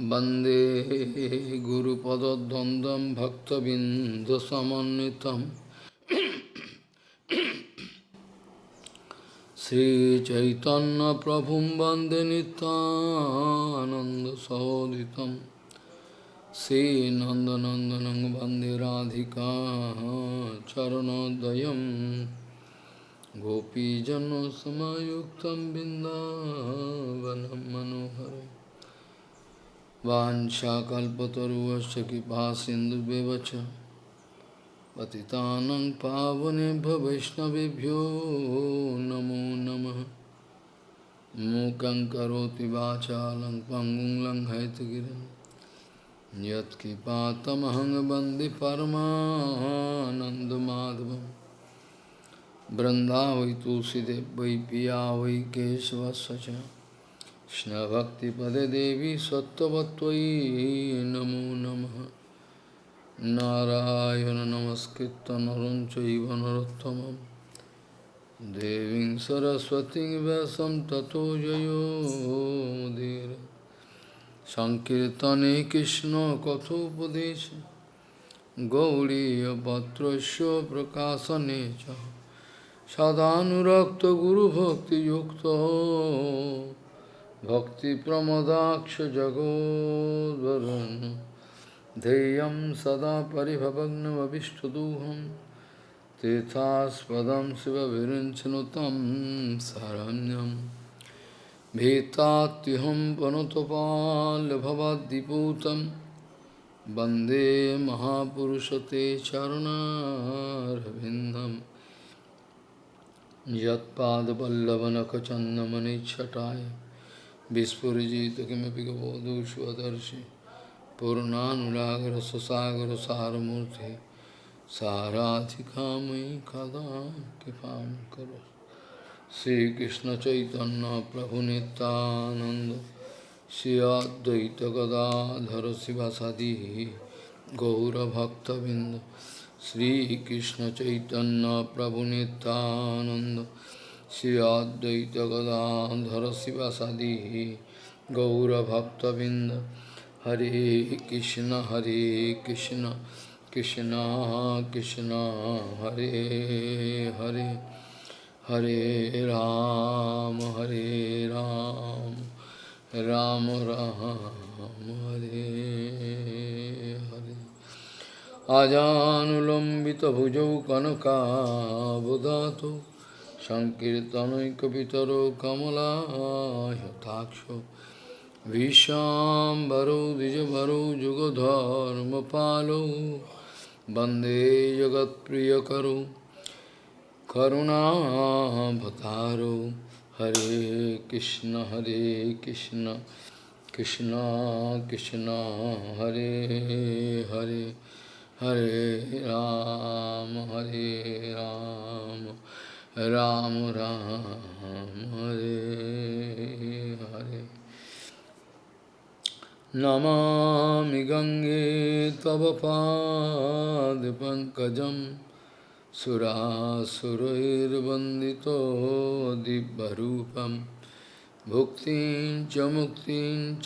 वन्दे गुरुपदद्वन्द्वं भक्तबिन्दुसमन्वितं श्रीचैतन्यप्रभुं वन्दे नितानन्दसहोदितं श्रीनन्दनन्दनं वन्दे राधिका चरणोदयं गोपीजनसमयुक्तं बिन्दावनं मनोहरम् वाञ्छाकल्पतरुवश्च कृपा सिन्धुव्यवच पतितानं पावनेभ्य वैष्णवेभ्यो नमो नमः। मूकं करोति वाचालं पङ्गुं लङ्घयतगिरिं यत्कृपातमहं वंदे परमानन्दमाधवं वै पिया वै केशवस्य च। कृष्णभक्तिपदे देवी सत्त्ववत्त्वयि नमो नमः नारायण नमस्कृत्य नरं चैव नरोत्तमं देवीं सरस्वतीं व्यासं ततो जयो मुदीर सङ्कीर्तने कृष्णकथोपदेशे गौरीयपत्रस्य प्रकाशने च सदानुरक्तगुरुभक्तियुक्तो भक्तिप्रमदाक्षजगोद्वरुन् ध्येयं सदा परिभवग्नमभिष्टदोहं तीर्थास्पदं शिवविरिञ्चनुतं शरण्यं भीतात्युहं पनुतपाल्भवद्दिपूतं वंदे महापुरुषते चरुणारविन्दं। यत्पादपल्लवनखचन्दमनिच्छटाय Vispurajita Kimapika Bodhu Shvadarshi Purnanunagra Sasagra Sarathikami Kada Kipam Karo Sri Krishna Chaitanya Prabhu Nityananda Sri Advaita Gadadhara Sivasadi Gaura Bhakta Binda Sri Krishna Chaitanya Prabhu Nityananda Shri অদ্বৈত গদাধর শিবাসাদি গৌরভক্তবৃন্দ হরে কৃষ্ণ হরে কৃষ্ণ কৃষ্ণ কৃষ্ণ হরে হরে হরে রাম হরে রাম রাম রাম হরে হরে আজানুলম্বিত ভুজৌ কনকাবধাতু सङ्कीर्तनैकपितरो कमलायताक्षो विशाम्भरो द्विजभरो युगधर्मपालो वंदे जगत्प्रियकरो। करुणाभतारो हरे कृष्ण हरे कृष्ण। कृष्ण कृष्ण, हरे हरे। हरे राम हरे राम। राम राम हरे हरे। नमामि गंगे तव पाद सुरासुरैर्वन्दितो दिव्यरूपं। भुक्तिं च मुक्तिं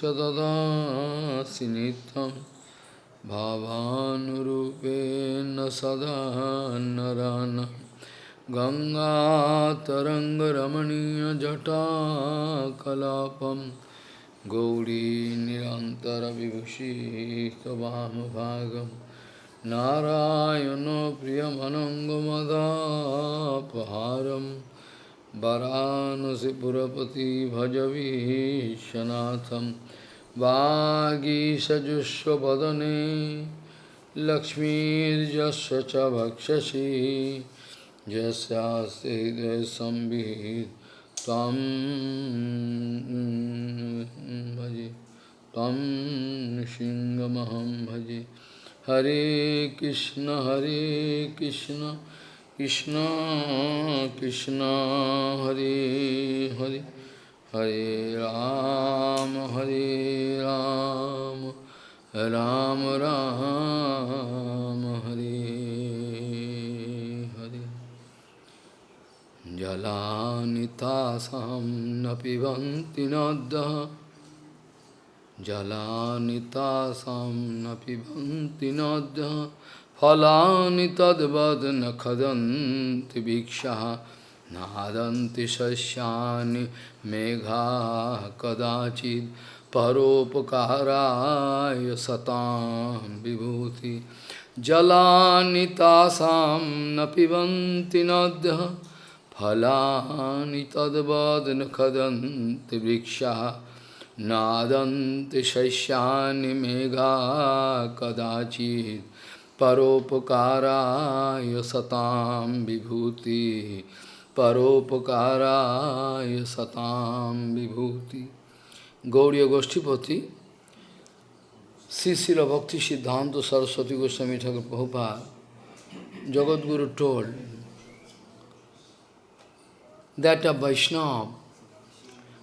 भावानुरूपेण सदा नरानम् गङ्गातरङ्गरमणीयजटाकलापं गौरी निरन्तरविभूषितवामभागं नारायणो प्रियमनङ्गमदापहारं वरानसिपुरपति भजवीशनाथं वागीषजुष्वदने लक्ष्मीर्यस्य च भक्षसि यस्यास्ते संविहित तम भजे तम सिंहमहम भजे। हरे कृष्ण हरे कृष्ण कृष्ण कृष्ण, हरे हरे। हरे राम हरे राम राम राम, हरे। Jalanitaasam napibanti nadda Jalanitaasam napibanti nadda Phalani tadvad na khadanti Nadanti shasyani megha kadachid Paropakaraya satam vibhuti Jalanitaasam napibanti nadda फलानि तद्वद् न खदन्ति वृक्षः नादन्ति शस्यानि मेघा कदाचित् परोपकाराय सतां विभूति परोपकाराय सतां विभूति Gaudiya गोष्ठीपति Bhakti Siddhanta Saraswati Goswami Thakur Prabhupada, Jagat Guru told that a Vaishnava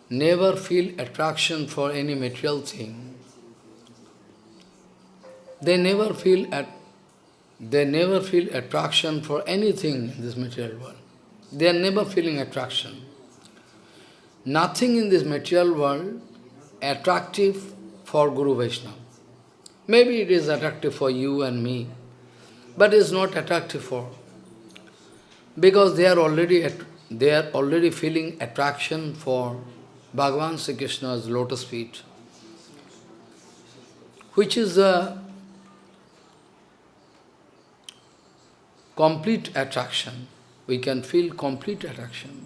never feel attraction for any material thing. They never feel at they never feel attraction for anything in this material world. They are never feeling attraction. Nothing in this material world attractive for Guru Vaishnava. Maybe it is attractive for you and me, but it is not attractive for because they are already at, they are already feeling attraction for Bhagavan Sri Krishna's lotus feet, which is a complete attraction. We can feel complete attraction.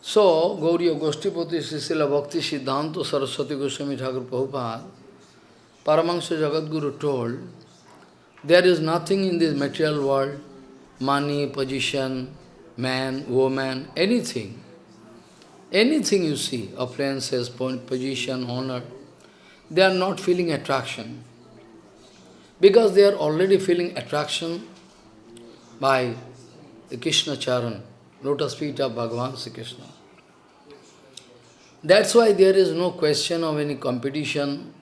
So, Gauriya Goshtipati Srila Bhakti Siddhanta Saraswati Goswami Thakur Prabhupada, Paramahansa Jagadguru told, there is nothing in this material world, money, position, man, woman, anything. Anything you see, appliances, position, honor, they are not feeling attraction. Because they are already feeling attraction by the Krishna Charan, lotus feet of Bhagavan Sri Krishna. That's why there is no question of any competition,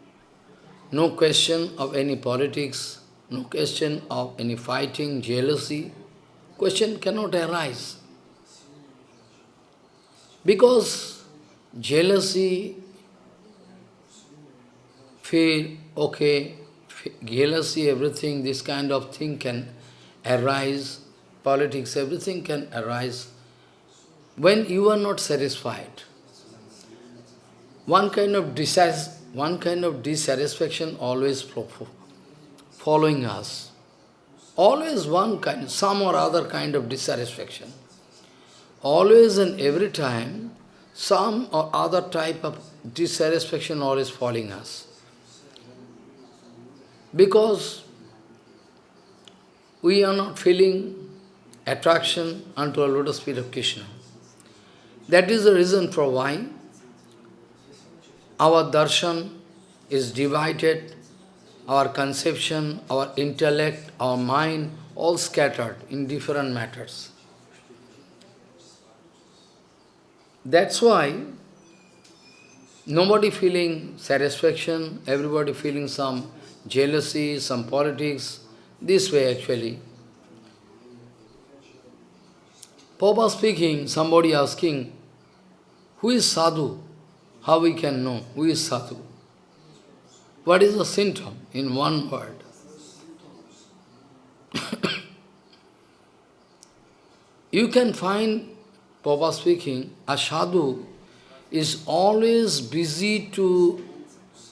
no question of any politics, no question of any fighting, jealousy. Question cannot arise. Because jealousy, fear, okay, jealousy, everything, this kind of thing can arise, politics, everything can arise when you are not satisfied one kind of one kind of dissatisfaction always following us. Always one kind, some or other kind of dissatisfaction. Always and every time, some or other type of dissatisfaction always falling us. Because we are not feeling attraction unto a lotus feet of Krishna. That is the reason for why our darshan is divided, our conception, our intellect, our mind, all scattered in different matters. That's why nobody feeling satisfaction, everybody feeling some jealousy, some politics, this way actually. Papa speaking, somebody asking, who is sadhu? How we can know who is sadhu? What is the symptom in one word? you can find, Papa speaking, a sadhu is always busy to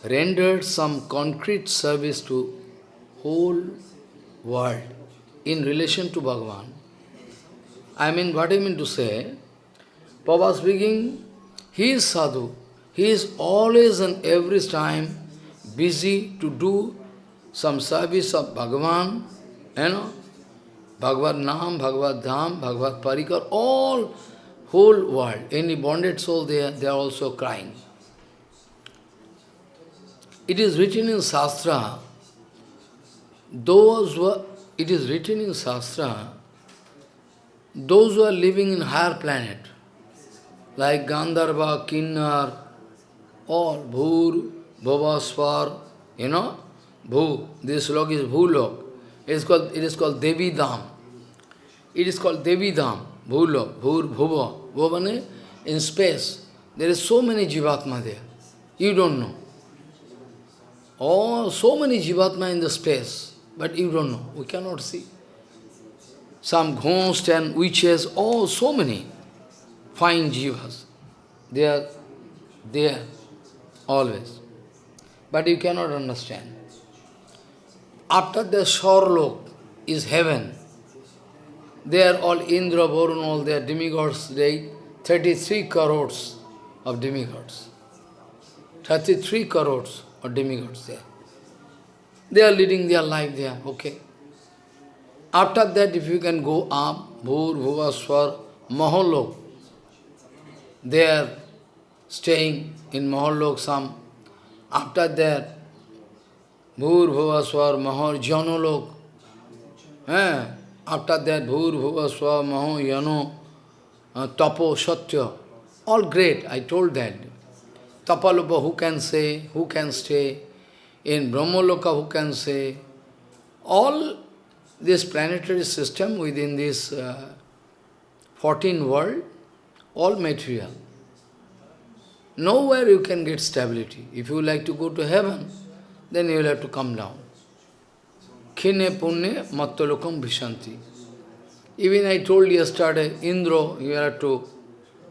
render some concrete service to whole world in relation to Bhagavan. I mean, what I mean to say, Papa speaking, he is sadhu, he is always and every time busy to do some service of Bhagavan, you know, Bhagavad Nam, Bhagavad Dham, Bhagavad Parikar, all, whole world, any bonded soul, they they are also crying. It is written in Shastra, those who are, it is written in Shastra, those who are living in higher planet, like Gandharva, Kinnar, all Bhur, Bhavaswar, you know, Bhu, this log is Bhulok. It is called it is called Devi Dham. It is called Devi Dham, Bhulok, Bhur, Bhuva. Bhuvane, in space. There is so many Jivatma there. You don't know. Oh, so many jivatma in the space, but you don't know. We cannot see. Some ghosts and witches, oh, so many fine jivas. They are there always. But you cannot understand. After the Shorlok is heaven, they are all Indra, Varun, all their demigods, they 33 crores of demigods. 33 crores of demigods there. They are leading their life there, okay. After that, if you can go up, Bhur, Bhuva, Swar, Maholok, they are staying in Maholok some. After that, Bhur, Bhuva, Swar, Mahor, Janolok. Eh? After that, Bhur, Bhuva, Swar, Maho, Yano, uh, Tapo, Satya. All great, I told that. Tapalopa, who can say, who can stay? In Brahmaloka, who can say? All this planetary system within this uh, 14 world, all material. Nowhere you can get stability. If you like to go to heaven, then you will have to come down. Khine punne mattalokam vishanti. Even I told yesterday, Indra, you have to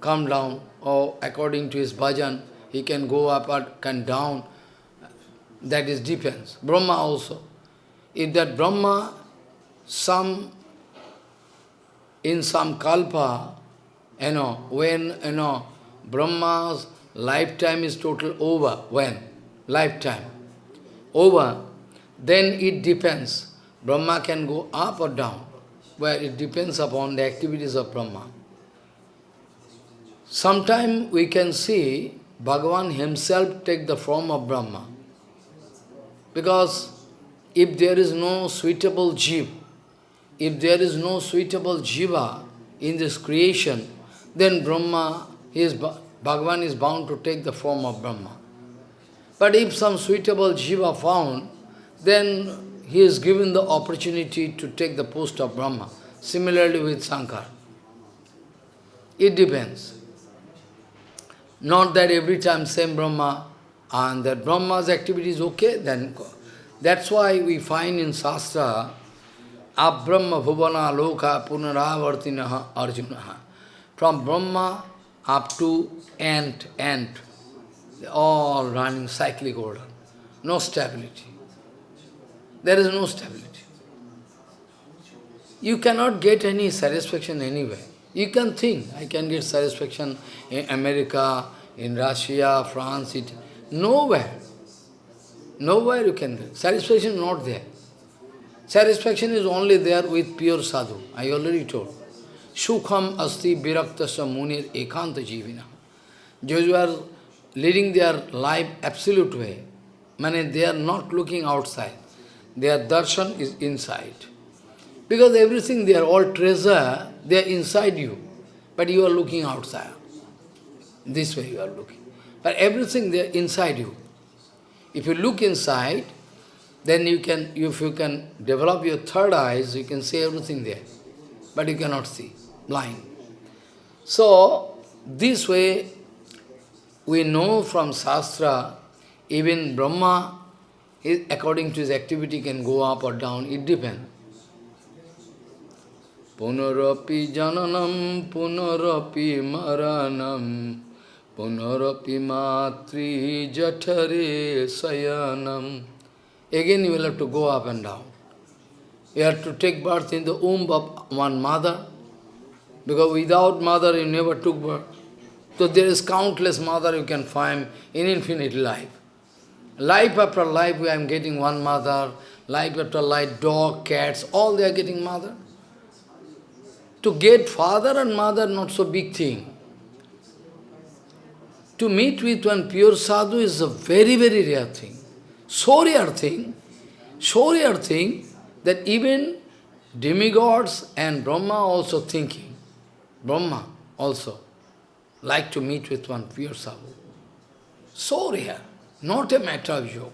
come down, or according to his bhajan, he can go up or can down. That is depends. Brahma also. If that Brahma, some, in some kalpa, you know, when, you know, Brahma's lifetime is total over. When? Lifetime. Over. Then it depends. Brahma can go up or down, where it depends upon the activities of Brahma. Sometime we can see Bhagavan himself take the form of Brahma. Because if there is no suitable jiva, if there is no suitable jiva in this creation, then Brahma, is, Bhagavan is bound to take the form of Brahma. But if some suitable jiva found, then he is given the opportunity to take the post of Brahma. Similarly with Sankar. It depends. Not that every time same Brahma, and that Brahma's activity is okay, then that's why we find in Shastra, Abrahma Bhuvana Loka Punaravartinaha Arjunaha. From Brahma up to ant, ant, all running cyclic order. No stability. There is no stability. You cannot get any satisfaction anywhere. You can think, I can get satisfaction in America, in Russia, France, it, nowhere. Nowhere you can get. Satisfaction not there. Satisfaction is only there with pure sadhu. I already told. Sukham asti viraktasya munir ekanta jivina. Those who are leading their life absolute way, meaning they are not looking outside. Their darshan is inside. Because everything they are all treasure, they are inside you. But you are looking outside. This way you are looking. But everything they are inside you. If you look inside, then you can, if you can develop your third eyes, you can see everything there. But you cannot see, blind. So, this way, we know from Shastra, even Brahma according to his activity, can go up or down, it depends. Punarapi jananam, punarapi maranam, punarapi matri jatare sayanam. Again you will have to go up and down. You have to take birth in the womb of one mother, because without mother you never took birth. So there is countless mother you can find in infinite life. Life after life, I am getting one mother. Life after life, dog, cats, all they are getting mother. To get father and mother, not so big thing. To meet with one pure sadhu is a very, very rare thing. So rare thing, so rare thing, that even demigods and Brahma also thinking, Brahma also like to meet with one pure sadhu. So rare not a matter of joke.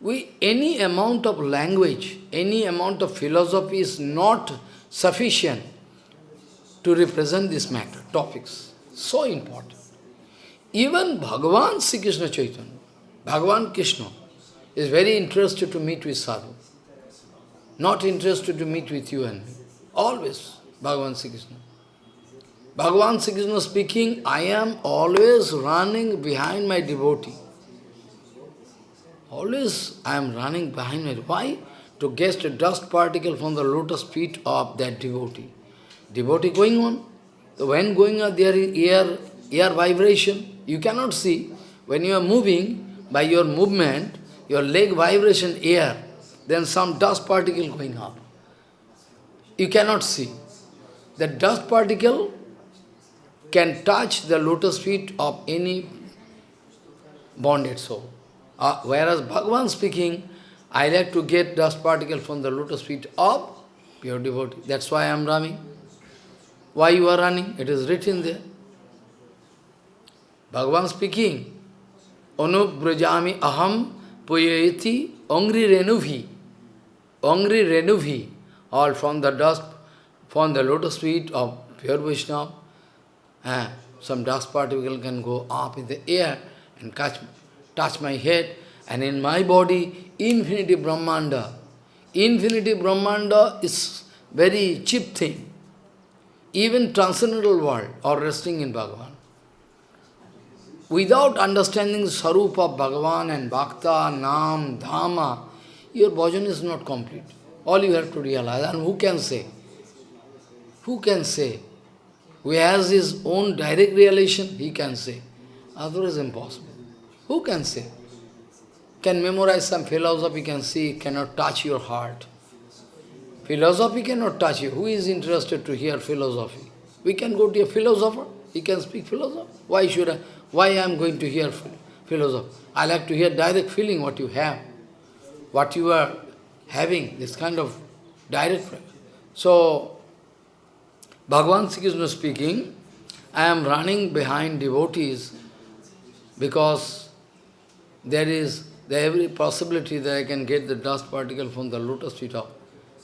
We, any amount of language, any amount of philosophy is not sufficient to represent this matter, topics. So important. Even Bhagavan Sri Krishna Chaitanya, Bhagavan Krishna, is very interested to meet with sadhu. Not interested to meet with you and me. Always, Bhagavan Sri Krishna. Bhagavan Sri Krishna speaking, I am always running behind my devotee. Always I am running behind my Why? To get a dust particle from the lotus feet of that devotee. Devotee going on. So When going on, there is air, air vibration. You cannot see. When you are moving, by your movement, your leg vibration, air, then some dust particle going up. You cannot see. The dust particle can touch the lotus feet of any bonded soul. Uh, whereas Bhagavan speaking, I like to get dust particle from the lotus feet of pure devotee. That's why I am running. Why you are running? It is written there. Bhagavan speaking, Anubrajami aham puyeti angri renuvi. Angri renuvi, all from the dust, from the lotus feet of pure Vaishnava. Eh, some dust particle can go up in the air and catch touch my head, and in my body, infinity Brahmanda. Infinity Brahmanda is very cheap thing. Even transcendental world or resting in Bhagavan. Without understanding Sarupa of Bhagavan and Bhakta, Nam, Dhamma, your bhajan is not complete. All you have to realize. And who can say? Who can say? Who has his own direct relation, he can say. Otherwise impossible. Who can say? Can memorize some philosophy, can see, cannot touch your heart. Philosophy cannot touch you. Who is interested to hear philosophy? We can go to a philosopher, he can speak philosophy. Why should I? Why I am going to hear philosophy? I like to hear direct feeling what you have, what you are having, this kind of direct. So, Bhagavan Sri Krishna speaking, I am running behind devotees because there is the every possibility that I can get the dust particle from the lotus feet of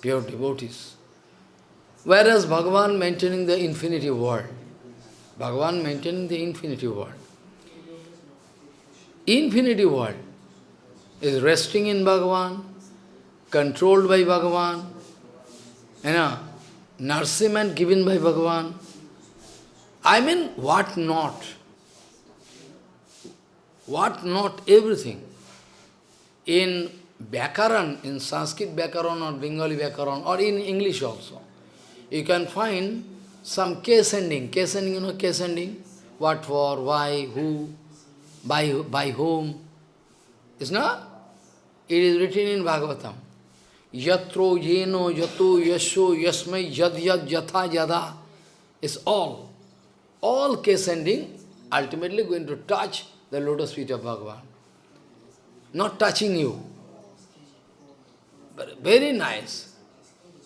pure devotees. Whereas Bhagavan maintaining the infinity world, Bhagavan maintaining the infinity world. Infinity world is resting in Bhagavan, controlled by Bhagavan, you know, nourishment given by Bhagavan. I mean, what not? What not everything. In Vyakaran, in Sanskrit Vyakaran or Bengali Vyakaran, or in English also, you can find some case ending. Case ending, you know case ending? What for, why, who, by, by whom. Is not? It is written in Bhagavatam. Yatro, yeno, yato, yasho, yasmai, yad, yad, yatha, yada. It's all. All case ending ultimately going to touch the lotus feet of Bhagavan. Not touching you. But very nice.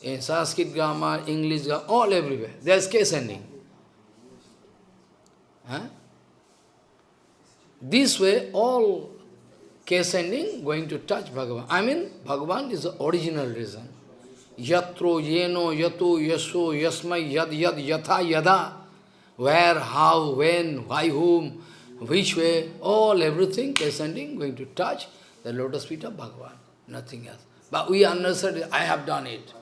In Sanskrit grammar, English grammar, all everywhere. There's case ending. Huh? This way, all case ending going to touch Bhagavan. I mean, Bhagavan is the original reason. Yatro, yeno, yato, yaso, yasmai, yad, yad, yatha, yada. Where, how, when, why, whom, which way, all, everything, descending, going to touch the lotus feet of Bhagavan, nothing else. But we understand, I have done it.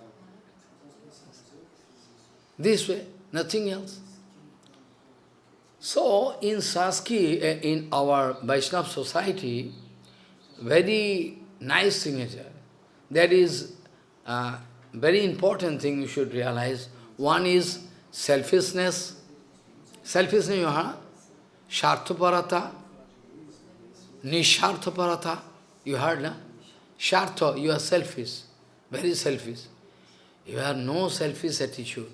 This way, nothing else. So, in Saski, eh, in our Vaishnava society, very nice signature. That is a very important thing you should realize. One is selfishness. Selfishness, you heard? Sharthaparata, Nisharthaparata, you heard, na? Shartha, you are selfish, very selfish. You have no selfish attitude.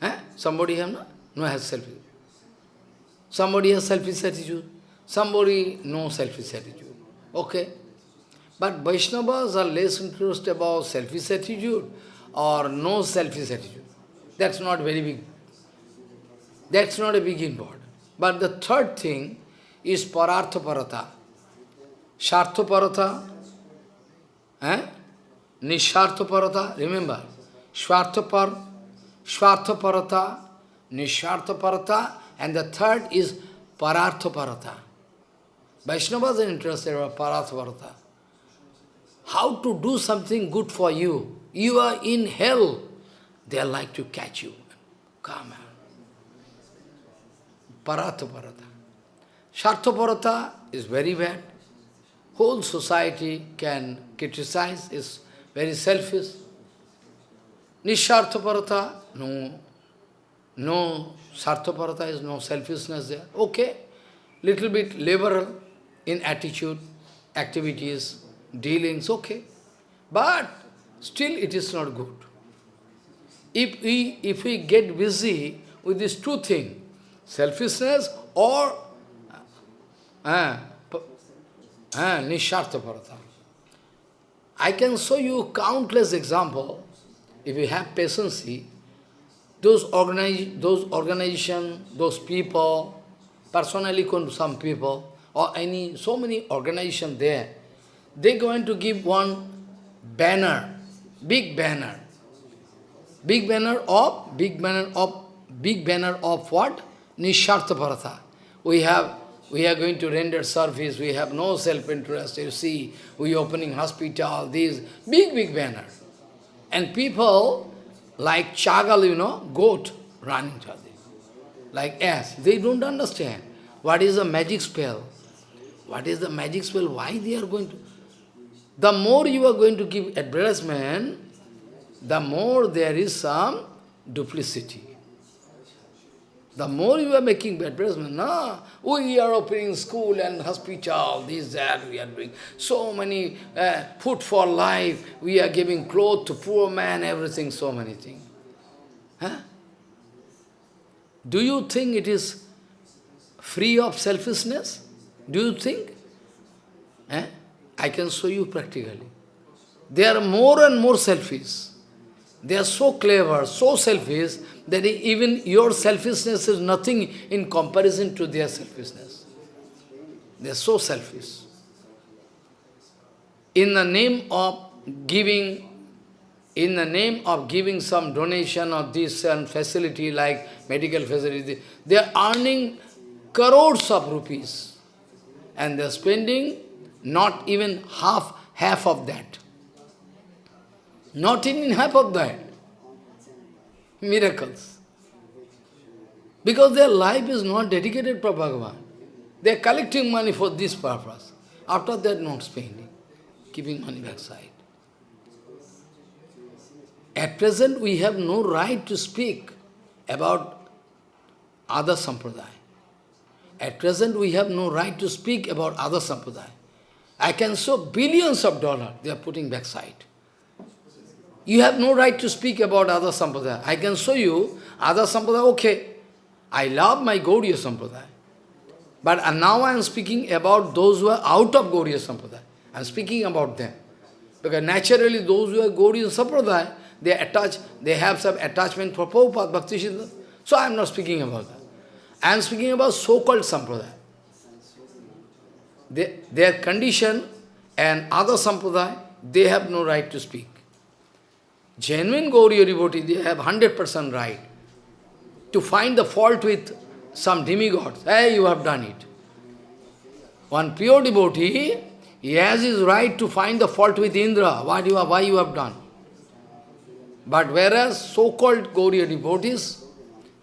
Eh? Somebody have no? No has selfish. Somebody has selfish attitude. Somebody no selfish attitude. Okay. But Vaishnavas are less interested about selfish attitude or no selfish attitude. That's not very big. That's not a big important. But the third thing is pararthaparata. Sharthaparata, eh? Nisharthaparata, remember, Swarthapar, Swarthaparata, Nisharthaparata, and the third is Parartha Parata. Vaishnavas are interested about Parartha Parata. How to do something good for you. You are in hell. They are like to catch you. Come on. Parartha Parata. Shartha Parata is very bad. Whole society can criticize, is very selfish. Nisharthaparata, no, no sarthaparata is no selfishness there. Okay, little bit liberal in attitude, activities, dealings, okay. But still it is not good. If we, if we get busy with these two things, selfishness or uh, uh, nisharthaparata, I can show you countless examples if you have patience, those, organize, those organization, those people, personally some people, or any, so many organization there, they're going to give one banner, big banner, big banner of, big banner of, big banner of what? Nishartha Parata. We have, we are going to render service, we have no self-interest, you see, we opening hospital, these big, big banner. And people, like chagal, you know, goat, running to like ass, they don't understand what is a magic spell. What is the magic spell? Why they are going to... The more you are going to give advertisement, the more there is some duplicity. The more you are making advertisement, no, we are opening school and hospital, this, that, we are doing so many uh, food for life, we are giving clothes to poor man, everything, so many things. Huh? Do you think it is free of selfishness? Do you think? Eh? I can show you practically. They are more and more selfish. They are so clever, so selfish, that even your selfishness is nothing in comparison to their selfishness. They are so selfish. In the name of giving, in the name of giving some donation or this and facility like medical facility, they are earning crores of rupees. And they are spending not even half, half of that. Not even half of that miracles. Because their life is not dedicated for Bhagavan. They are collecting money for this purpose. After that, not spending, keeping money backside. At present, we have no right to speak about other sampradaya. At present, we have no right to speak about other sampradaya. I can show billions of dollars they are putting backside. You have no right to speak about other sampradaya. I can show you other sampradaya, okay. I love my Gauriya sampradaya. But now I am speaking about those who are out of Gauriya sampradaya. I am speaking about them. Because naturally those who are Gauriya sampradaya, they attach, they have some attachment for Prabhupada, Bhakti Siddhanta. So I am not speaking about that. I am speaking about so-called sampradaya. Their condition and other sampradaya, they have no right to speak. Genuine Gauriya devotee, they have 100% right to find the fault with some demigods. Hey, you have done it. One pure devotee, he has his right to find the fault with Indra, what you have, why you have done. But whereas so-called Gauriya devotees,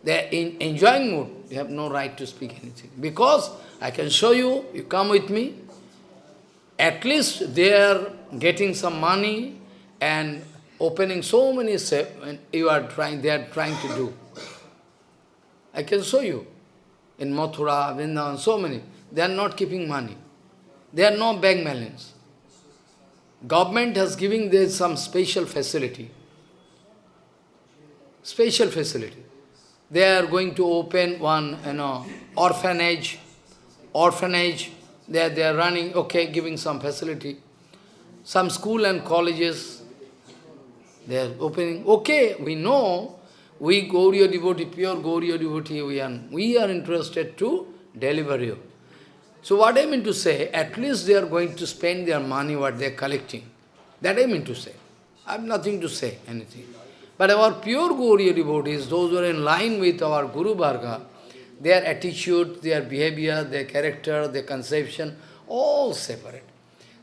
they are in enjoying mood, they have no right to speak anything. Because I can show you, you come with me, at least they are getting some money and opening so many and you are trying, they are trying to do. I can show you. In Mathura, Vrindavan, so many. They are not keeping money. They are no bank balance. Government has given them some special facility. Special facility. They are going to open one, you know, orphanage. Orphanage. They are, they are running, okay, giving some facility. Some school and colleges, they are opening. Okay, we know, we Gauriya devotee, pure Gauriya devotee, we are, we are interested to deliver you. So what I mean to say, at least they are going to spend their money, what they are collecting. That I mean to say. I have nothing to say, anything. But our pure Gauriya devotees, those who are in line with our Guru Varga, their attitude, their behavior, their character, their conception, all separate.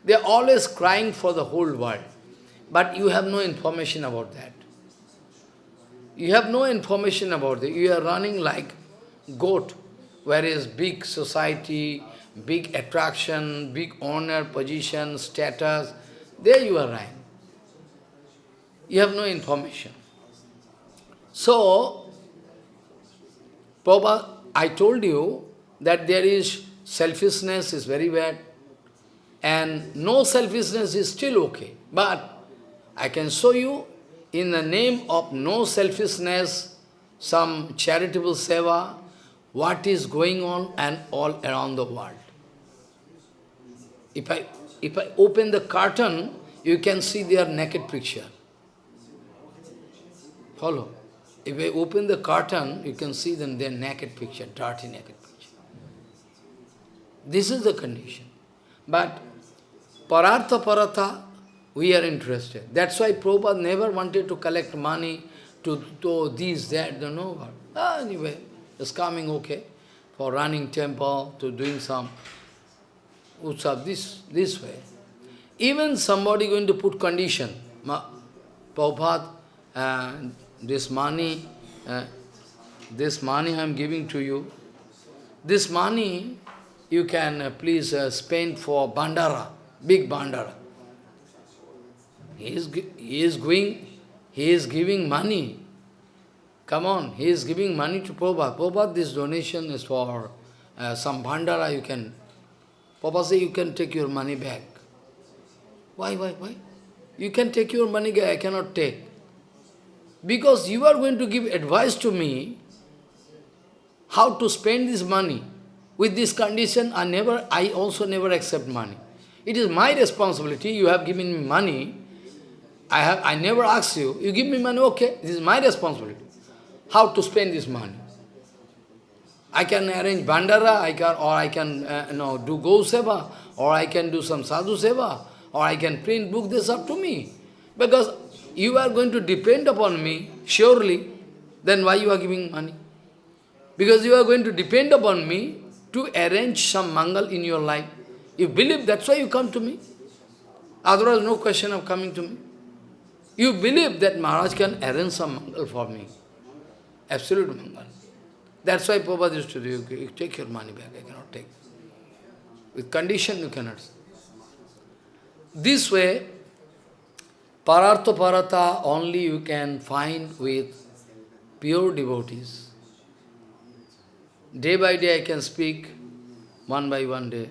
They are always crying for the whole world. But you have no information about that. You have no information about it. You are running like goat, whereas big society, big attraction, big honor, position, status, there you are running. You have no information. So, Prabhupada, I told you that there is selfishness is very bad, and no selfishness is still okay. But I can show you in the name of no selfishness, some charitable seva, what is going on and all around the world. If I, if I open the curtain, you can see their naked picture. Follow. If I open the curtain, you can see them their naked picture, dirty naked picture. This is the condition. But parartha paratha, we are interested. That's why Prabhupada never wanted to collect money to, to these, that, the no. Ah, anyway, it's coming okay for running temple, to doing some utsav, this, this way. Even somebody going to put condition, Prabhupada, uh, this money, uh, this money I am giving to you, this money you can uh, please uh, spend for bhandara, big bhandara. He is, he is going, he is giving money. Come on, he is giving money to Prabhupada. Prabhupada, this donation is for uh, some bhandara you can. Prabhupada say you can take your money back. Why, why, why? You can take your money I cannot take. Because you are going to give advice to me how to spend this money. With this condition, I never, I also never accept money. It is my responsibility. You have given me money. I have, I never ask you. You give me money, okay. This is my responsibility. How to spend this money. I can arrange bhandara, I can, or I can uh, you know, do go seva, or I can do some sadhu seva, or I can print book, this up to me. Because you are going to depend upon me, surely, then why you are giving money? Because you are going to depend upon me to arrange some mangal in your life. You believe that's why you come to me. Otherwise, no question of coming to me. You believe that Maharaj can arrange some mangal for me. Absolute mangal. That's why Prabhupada used to do, you take your money back, I cannot take. With condition you cannot. This way, Parartha Parata only you can find with pure devotees. Day by day I can speak, one by one day.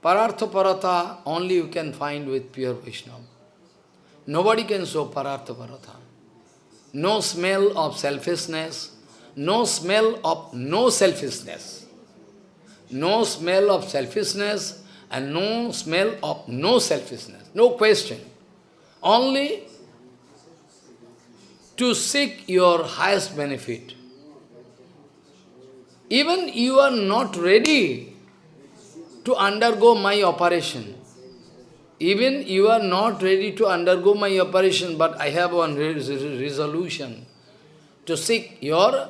Parartha Parata only you can find with pure Vaishnava. Nobody can show Parartha Parata. No smell of selfishness, no smell of no selfishness. No smell of selfishness and no smell of no selfishness. No question only to seek your highest benefit. Even you are not ready to undergo my operation. Even you are not ready to undergo my operation, but I have one resolution to seek your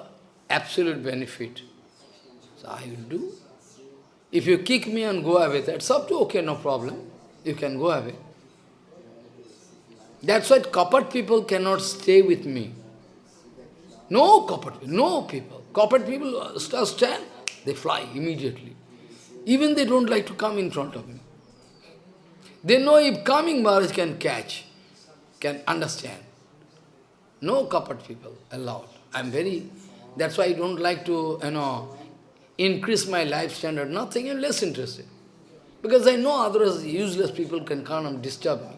absolute benefit. So I will do. If you kick me and go away, that's up to okay, no problem. You can go away. That's why copper people cannot stay with me. No copper no people. Copper people uh, uh, stand, they fly immediately. Even they don't like to come in front of me. They know if coming Maharaj can catch, can understand. No copper people allowed. I'm very, that's why I don't like to, you know, increase my life standard. Nothing, I'm less interested. Because I know otherwise useless people can come and disturb me.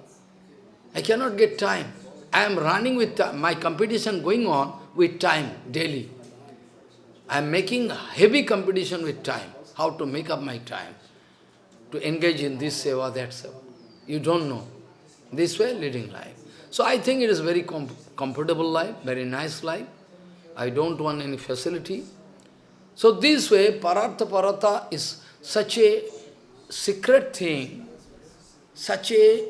I cannot get time. I am running with time. my competition going on with time daily. I am making heavy competition with time. How to make up my time to engage in this seva, that seva. You don't know. This way, leading life. So I think it is very com comfortable life, very nice life. I don't want any facility. So this way, Parartha Parata is such a secret thing, such a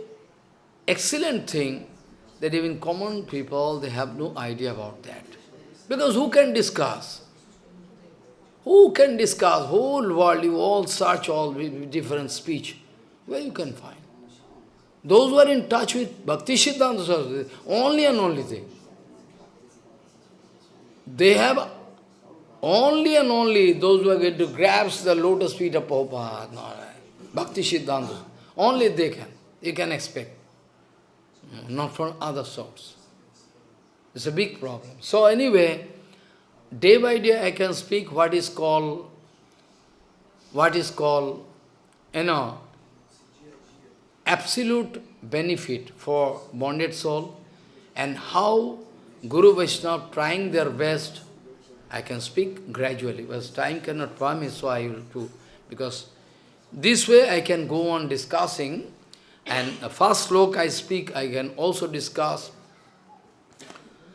excellent thing that even common people, they have no idea about that. Because who can discuss? Who can discuss whole world, you all search all different speech. Where you can find? Those who are in touch with Bhakti Siddhanta Saraswati, only and only thing. They have only and only those who are going to grasp the lotus feet of Prabhupada, Bhakti Siddhanta. Only they can. You can expect. Not from other sorts. It's a big problem. So anyway, day by day I can speak what is called, what is called, you know, absolute benefit for bonded soul and how Guru Vaishnava trying their best. I can speak gradually, but time cannot promise, so I will do. Because this way I can go on discussing, and first slok I speak, I can also discuss.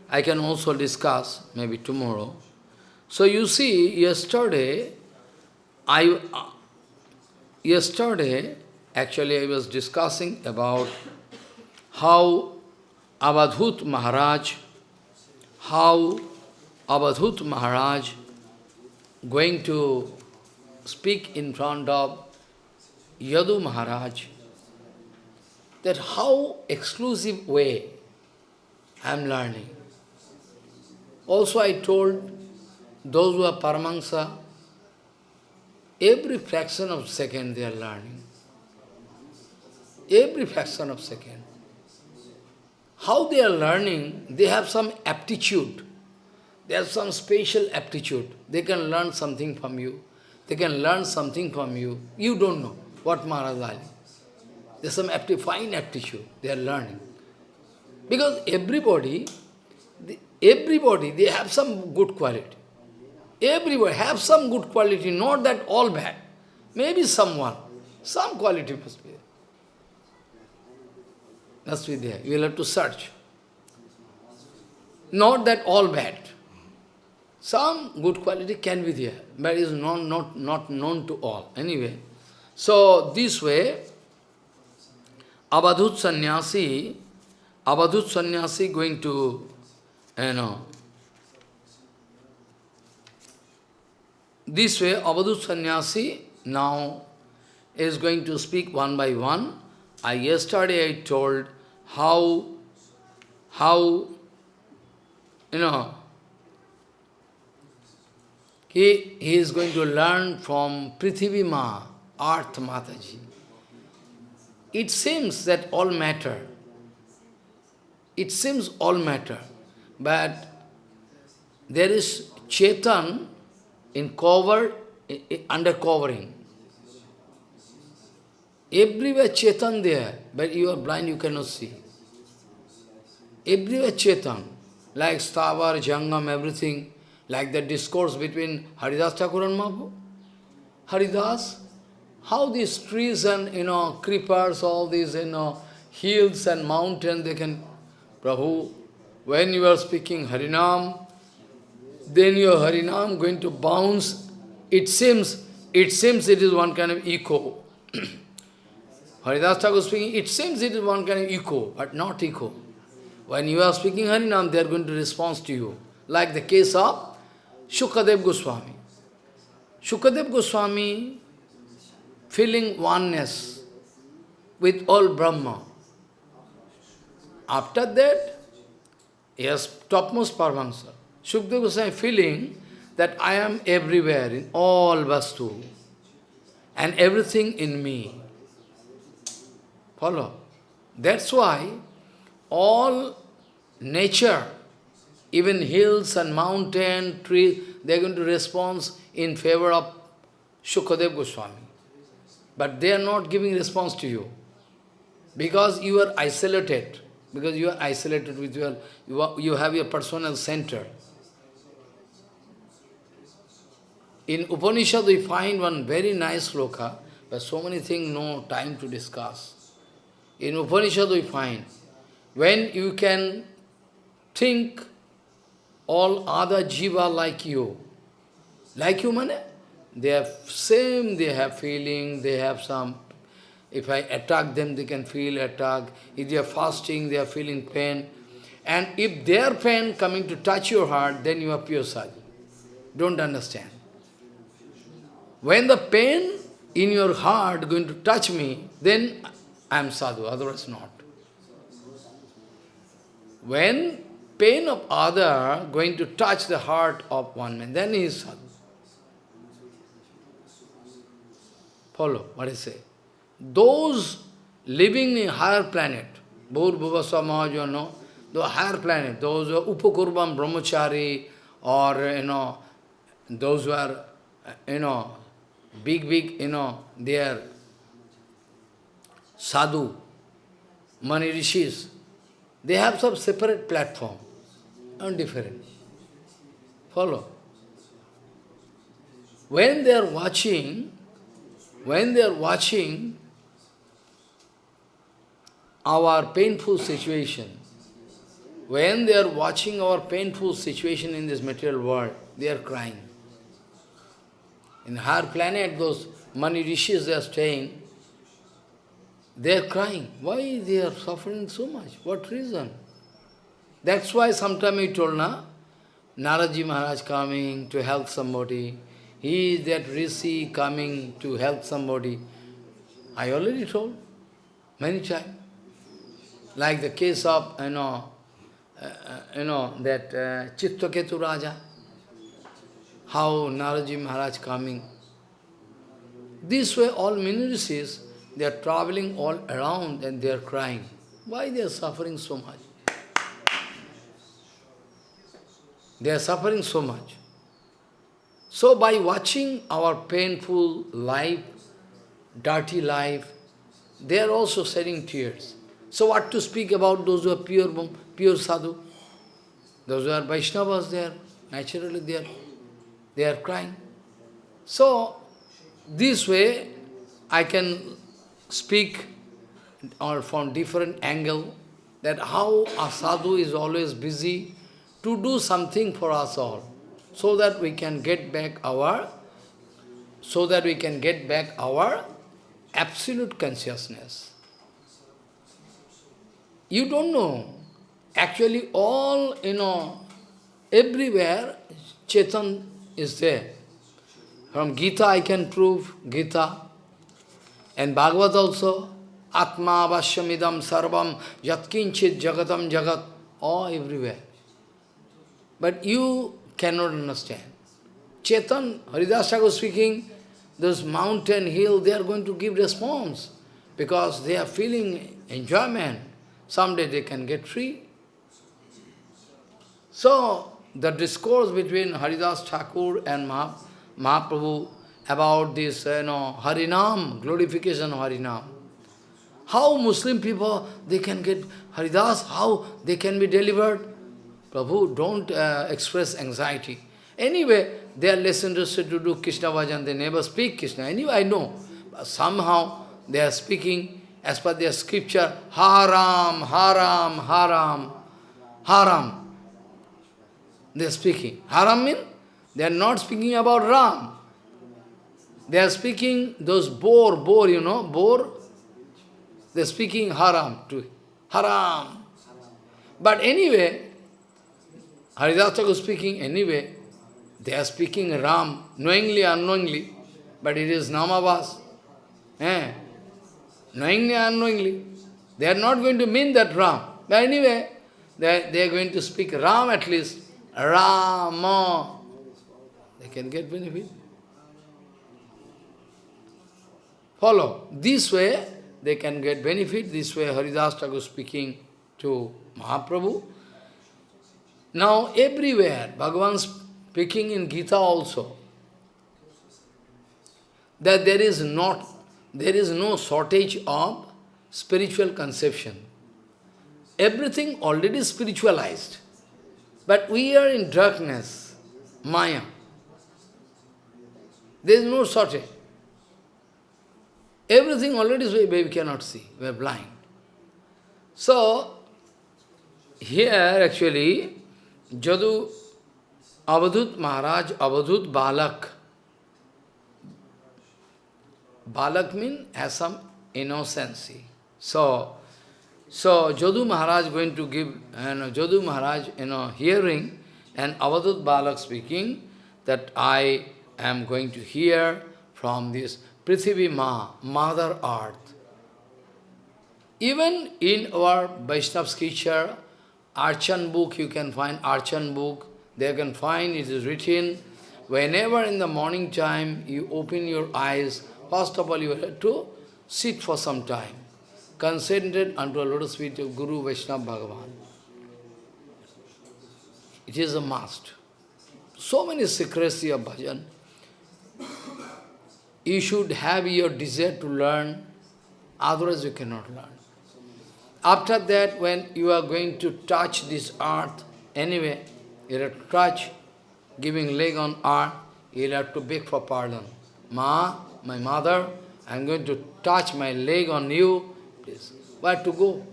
I can also discuss, maybe tomorrow. So you see, yesterday, I, uh, yesterday, actually I was discussing about how Avadhut Maharaj, how Avadhut Maharaj going to speak in front of Yadu Maharaj, that how exclusive way I am learning. Also I told those who are Paramahansa, every fraction of second they are learning. Every fraction of second. How they are learning, they have some aptitude. They have some special aptitude. They can learn something from you. They can learn something from you. You don't know what Maharaj There's some apti fine aptitude they are learning. Because everybody, everybody, they have some good quality. Everybody have some good quality, not that all bad. Maybe someone, some quality must be there. Must be there. You will have to search. Not that all bad. Some good quality can be there, but is not, not, not known to all. Anyway, so this way, Abadhut sannyasi, Abadhut sannyasi going to, you know, This way, Avadut Sannyasi now is going to speak one by one. I yesterday I told how, how, you know, he, he is going to learn from Prithivi Ma, Earth Mataji. It seems that all matter. It seems all matter. But there is Chetan in cover, under covering. Everywhere Chetan there, but you are blind, you cannot see. Everywhere Chetan, like Stavar, Jangam, everything, like the discourse between Haridas Thakur and Mahaprabhu. Haridas, how these trees and, you know, creepers, all these, you know, hills and mountains, they can, Prabhu, when you are speaking Harinam, then your Harinam going to bounce. It seems, it seems it is one kind of echo. Haridas Thakur speaking, it seems it is one kind of echo, but not echo. When you are speaking Harinam, they are going to respond to you. Like the case of Shukadev Goswami. Shukadev Goswami feeling oneness with all Brahma. After that, yes, topmost Paramahansa. Sukadeva Goswami feeling that I am everywhere, in all Vastu, and everything in me. Follow? That's why all nature, even hills and mountain, trees, they are going to respond in favor of Shukadev Goswami. But they are not giving response to you. Because you are isolated. Because you are isolated with your, you, are, you have your personal center. In Upanishad we find one very nice sloka, but so many things no time to discuss. In Upanishad we find, when you can think all other jiva like you, like you, man, they have same, they have feeling, they have some, if I attack them, they can feel attack. If they are fasting, they are feeling pain. And if their pain coming to touch your heart, then you are pure sadhu. Don't understand. when the pain in your heart going to touch me, then I am sadhu, otherwise not. When pain of other going to touch the heart of one man, then he is sadhu. Follow what I say. Those living in higher planet, Bhur Bhuvasva Mahajana, the higher planet, those who are Upakurvam Brahmachari, or, you know, those who are, you know, big, big, you know, they are sadhu, mani rishis, they have some separate platform, and different. Follow. When they are watching, when they are watching our painful situation, when they are watching our painful situation in this material world, they are crying. In higher planet, those many rishis they are staying, they are crying. Why they are suffering so much? What reason? That's why sometime he told, na, Naraji Maharaj coming to help somebody. He is that rishi coming to help somebody. I already told many times. Like the case of, you know, uh, uh, you know, that uh, Chitraketu Raja, how Naraji Maharaj coming. This way all minorities, they are traveling all around and they are crying. Why they are suffering so much? They are suffering so much. So by watching our painful life, dirty life, they are also shedding tears. So what to speak about those who are pure, pure sadhu? Those who are Vaishnavas, they are, naturally they are, they are crying. So, this way, I can speak or from different angle that how a sadhu is always busy to do something for us all, so that we can get back our, so that we can get back our absolute consciousness. You don't know. Actually, all, you know, everywhere, Chetan is there. From Gita I can prove, Gita. And Bhagavad also, Atma Vashyamidam Sarvam Yatkinchit Jagatam Jagat, all everywhere. But you cannot understand. Chetan, Haridas Thakur speaking, those mountain, hill, they are going to give response because they are feeling enjoyment. Someday they can get free. So, the discourse between Haridas Thakur and Mahaprabhu about this, uh, you know, Harinam, glorification of Harinam. How Muslim people, they can get Haridas, how they can be delivered? Prabhu, don't uh, express anxiety. Anyway, they are less interested to do Krishna Vajan, they never speak Krishna. Anyway, I know. But somehow they are speaking as per their scripture, haram, haram, haram, haram. They are speaking. Haram means they are not speaking about Ram. They are speaking those boar, boar, you know, boar. They are speaking haram to haram. But anyway, Haridas Thakur speaking anyway, they are speaking Ram, knowingly, unknowingly, but it is Namavas. Eh? knowingly unknowingly. They are not going to mean that Ram. But anyway, they, they are going to speak Ram at least. Rama. They can get benefit. Follow. This way, they can get benefit. This way, Haridas Thakur speaking to Mahaprabhu. Now, everywhere, Bhagavan speaking in Gita also, that there is not there is no shortage of spiritual conception. Everything already spiritualized. But we are in darkness, Maya. There is no shortage. Everything already is we cannot see. We are blind. So, here actually, Jadu Avadhut Maharaj, Avadhut Balak, Balak means has some innocency. So, so Jadu Maharaj going to give, you know, Jadu Maharaj, you know, hearing, and Avadut Balak speaking, that I am going to hear from this Prithivi Ma, Mother Earth. Even in our Vaishnava scripture, Archan book, you can find Archan book, they can find it is written, whenever in the morning time you open your eyes, first of all you have to sit for some time, concentrate unto a lotus feet of Guru Vaishnava Bhagavan. It is a must. So many secrecy of bhajan. You should have your desire to learn, otherwise you cannot learn. After that, when you are going to touch this earth, anyway, you have to touch, giving leg on earth, you have to beg for pardon. Ma, my mother, I am going to touch my leg on you, please. Where to go?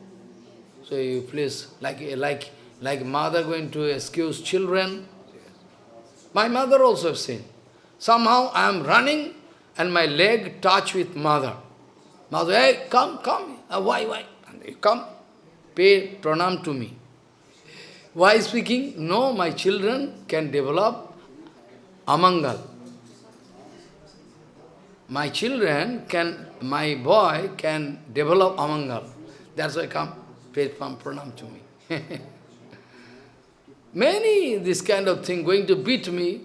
So you please, like, like, like mother going to excuse children. My mother also seen. Somehow I am running and my leg touch with mother. Mother, hey, come, come. Why, why? Come, pay pranam to me. Why speaking? No, my children can develop amangal. My children can, my boy can develop amangal. That's why come, pay pranam to me. Many this kind of thing going to beat me,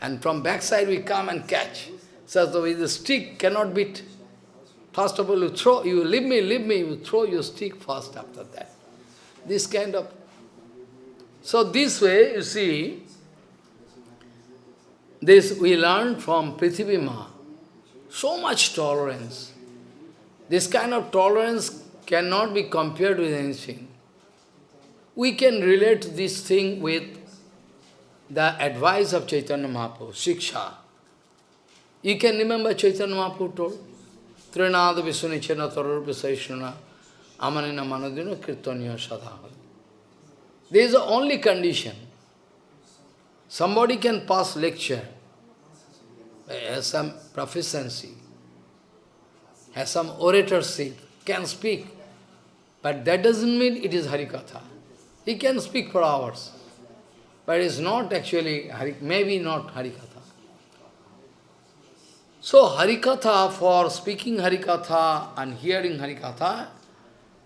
and from backside we come and catch. So with the stick cannot beat. First of all, you throw, you leave me, leave me, you throw your stick first after that. This kind of... So this way, you see, this we learn from Prithivima. So much tolerance. This kind of tolerance cannot be compared with anything. We can relate this thing with the advice of Chaitanya Mahaprabhu, Shiksha. You can remember Chaitanya Mahaprabhu told? Trinada Visunichena Tarur Visaishana Amanina Manadina Kirtanya Sadhava. There is the only condition. Somebody can pass lecture, has some proficiency, has some oratorship, can speak, but that doesn't mean it is Harikatha. He can speak for hours, but it is not actually, maybe not Harikatha. So Harikatha, for speaking Harikatha and hearing Harikatha,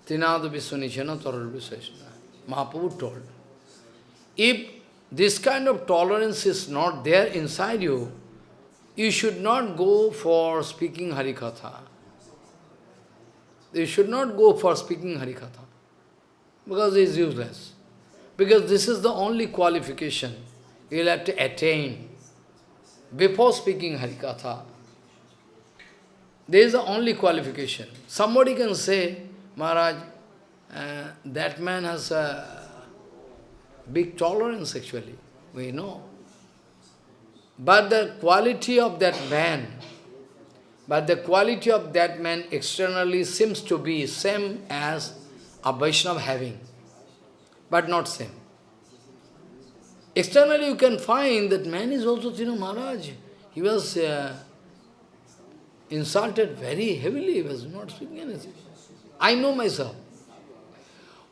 Trinada Viswanishana Tarar Viswashana, Mahaprabhu told. If this kind of tolerance is not there inside you, you should not go for speaking Harikatha. You should not go for speaking Harikatha, because it is useless. Because this is the only qualification you will have to attain before speaking Harikatha. There is the only qualification. Somebody can say, Maharaj, uh, that man has a big tolerance actually. We know. But the quality of that man, but the quality of that man externally seems to be same as a Vaishnava having, but not same. Externally you can find that man is also, you know, Maharaj, he was uh, insulted very heavily, he was not speaking anything. I know myself.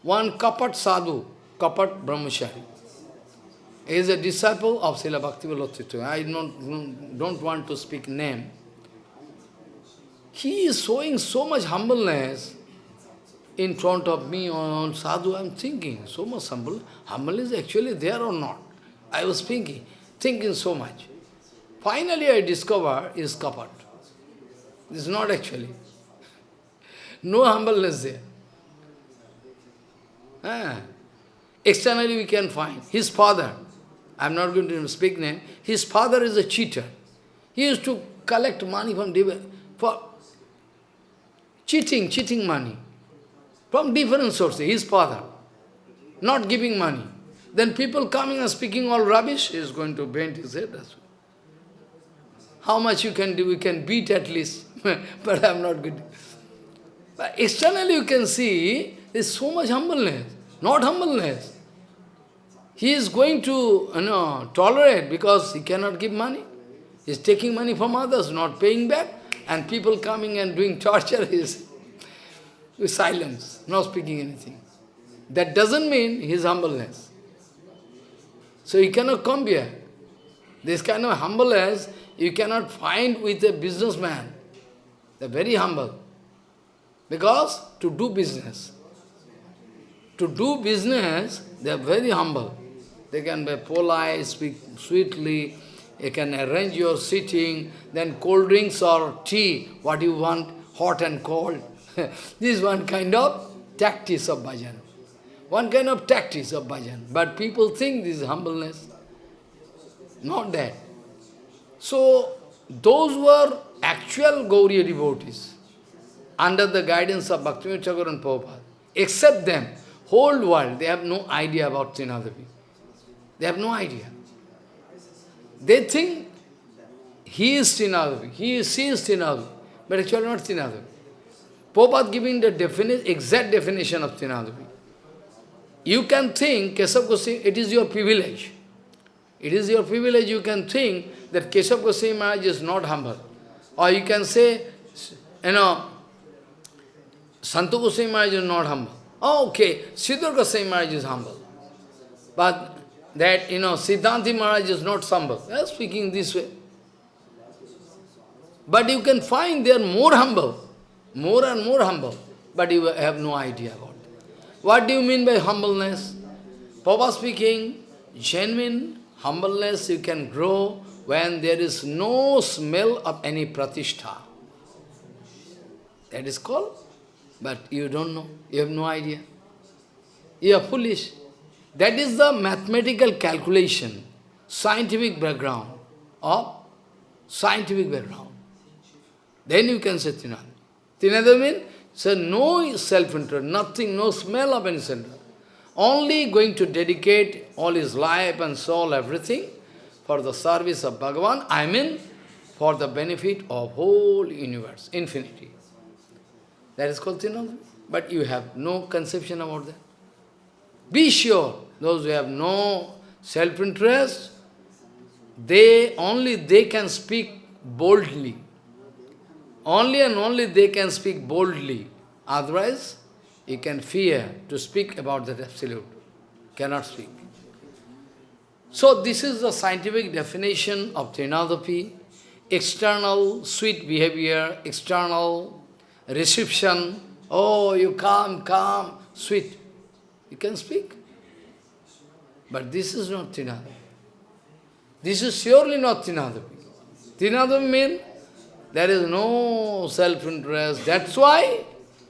One Kapat Sadhu, Kapat Brahmachari, is a disciple of Srila Bhakti I don't, don't want to speak name. He is showing so much humbleness in front of me on sadhu. I am thinking, so much humble. Humble is actually there or not? I was thinking, thinking so much. Finally I discover is kapat. Is not actually. No humbleness there. Ah. Externally we can find his father. I am not going to speak name. His father is a cheater. He used to collect money from for cheating, cheating money from different sources. His father, not giving money. Then people coming and speaking all rubbish, he is going to bend his head. How much you can do, we can beat at least. but I am not good. But externally you can see, there is so much humbleness, not humbleness. He is going to you know, tolerate because he cannot give money. He's taking money from others, not paying back, and people coming and doing torture is with silence, not speaking anything. That doesn't mean his humbleness. So he cannot compare. This kind of humbleness you cannot find with a businessman. They're very humble. Because to do business, to do business, they are very humble. They can be polite, speak sweetly, you can arrange your sitting, then cold drinks or tea, what you want, hot and cold. this is one kind of tactics of bhajan. One kind of tactics of bhajan. But people think this is humbleness. Not that. So, those were actual Gauriya devotees, under the guidance of Bhaktivinoda Thakur and Prabhupada. Except them, whole world, they have no idea about Trinadavi. They have no idea. They think he is Trinadavi, he is, she is Trinadavi, but actually not Trinadavi. Prabhupada giving the defini exact definition of Trinadavi. You can think, Kesav Goswami, it is your privilege. It is your privilege, you can think that Keshav Goswami Maharaj is not humble. Or you can say, you know, Santu Goswami Maharaj is not humble. Oh, okay, Sridhar Goswami Maharaj is humble. But that, you know, Siddhanti Maharaj is not humble. They are speaking this way. But you can find they are more humble, more and more humble, but you have no idea about it. What do you mean by humbleness? Papa speaking, genuine humbleness you can grow when there is no smell of any pratishtha. That is called, but you don't know, you have no idea. You are foolish. That is the mathematical calculation, scientific background of scientific background. Then you can say Tinada. Tinada means, so no self-interest, nothing, no smell of any self only going to dedicate all his life and soul, everything, for the service of Bhagavan, I mean, for the benefit of whole universe, infinity. That is called Tinada. But you have no conception about that. Be sure, those who have no self-interest, they only they can speak boldly. Only and only they can speak boldly. Otherwise, you can fear to speak about that absolute. Cannot speak. So this is the scientific definition of Trinadapi. External sweet behavior, external reception. Oh, you come, come, sweet. You can speak. But this is not Trinadapi. This is surely not Trinadapi. Trinadapi means there is no self-interest. That's why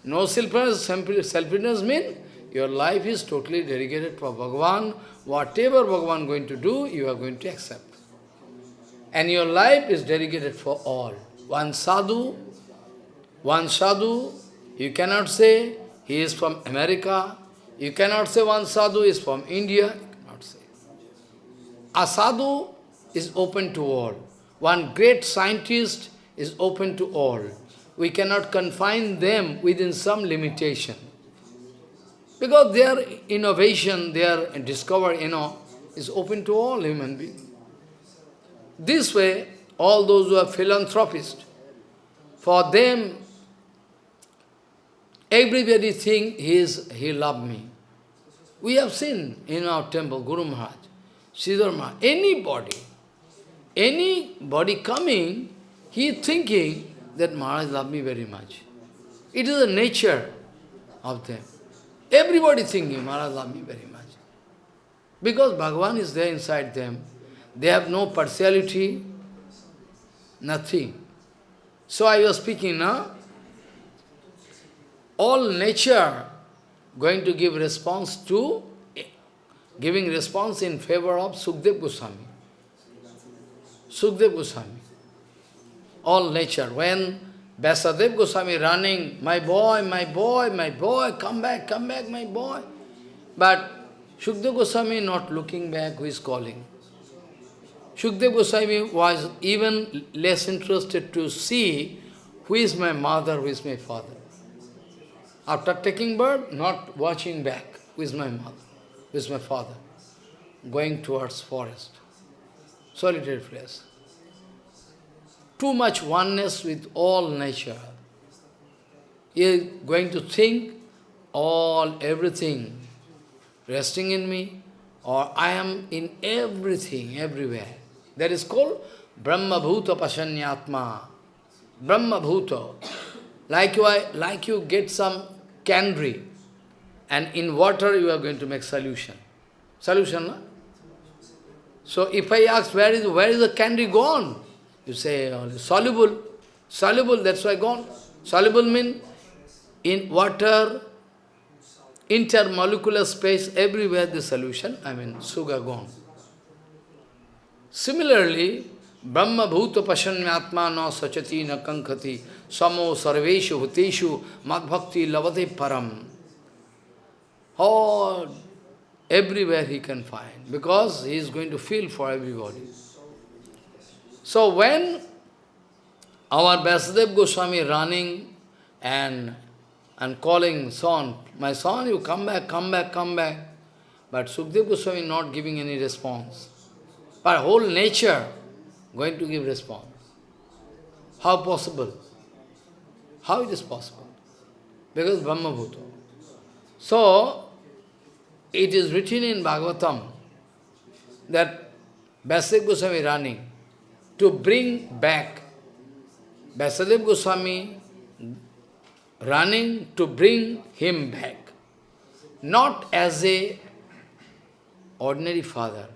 no self-interest self means your life is totally dedicated for Bhagavan. Whatever Bhagavan going to do, you are going to accept. And your life is dedicated for all. One sadhu, one sadhu, you cannot say he is from America. You cannot say one sadhu is from India. You cannot say. A sadhu is open to all. One great scientist is open to all we cannot confine them within some limitation. Because their innovation, their discovery, you know, is open to all human beings. This way, all those who are philanthropists, for them, everybody think he, he loved me. We have seen in our temple, Guru Maharaj, Sridhar Maharaj, anybody, anybody coming, he thinking that Maharaj loved me very much. It is the nature of them. Everybody thinking Maharaj loved me very much. Because Bhagavan is there inside them. They have no partiality, nothing. So I was speaking now. All nature going to give response to, giving response in favor of Sukdev Goswami. Sukdev Goswami all nature. When Vyasadeva Goswami running, my boy, my boy, my boy, come back, come back, my boy. But Shukdev Goswami not looking back who is calling. Shukdev Goswami was even less interested to see who is my mother, who is my father. After taking birth, not watching back, who is my mother, who is my father, going towards forest, solitary place too much oneness with all nature. He is going to think all, everything resting in me, or I am in everything, everywhere. That is called Brahma Bhuta Pasanyatma. Brahma Bhuta. Like you, like you get some candy and in water you are going to make solution. Solution, no? So if I ask where is where is the candy gone? You say oh, soluble. Soluble, that's why gone. Soluble means in water, intermolecular space, everywhere the solution, I mean sugar gone. Similarly, Brahma bhuta pasanyatma na sachati na kankati samo sarveshu bhuteshu madbhakti lavate param. Oh, everywhere he can find, because he is going to feel for everybody. So when our Vyasadev Goswami running and, and calling son, my son, you come back, come back, come back. But Sukdev Goswami not giving any response. But whole nature going to give response. How possible? How it is possible? Because Brahma Bhuta. So, it is written in Bhagavatam that Vyasadeva Goswami running to bring back Vyasadeva Goswami running to bring him back, not as a ordinary father.